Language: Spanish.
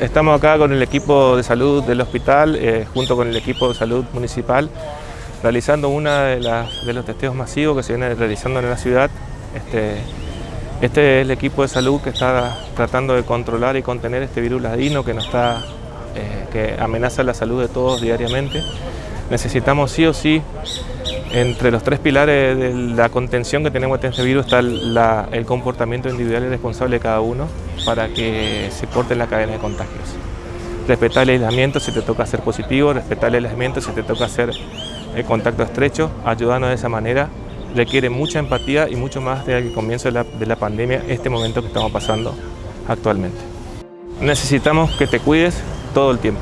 Estamos acá con el equipo de salud del hospital, eh, junto con el equipo de salud municipal, realizando uno de, los testeos masivos que se viene realizando en la ciudad. Este, este, es el equipo de salud que está tratando de controlar y contener este virus ladino eh, que amenaza la salud de todos diariamente. Necesitamos sí o sí, entre los tres pilares de la contención que tenemos de este virus está el comportamiento individual y responsable de cada uno para que se corte la cadena de contagios. Respetar el aislamiento si te toca ser positivo, respetar el aislamiento si te toca hacer el contacto estrecho, ayudarnos de esa manera requiere mucha empatía y mucho más desde el comienzo de la pandemia, este momento que estamos pasando actualmente. Necesitamos que te cuides todo el tiempo.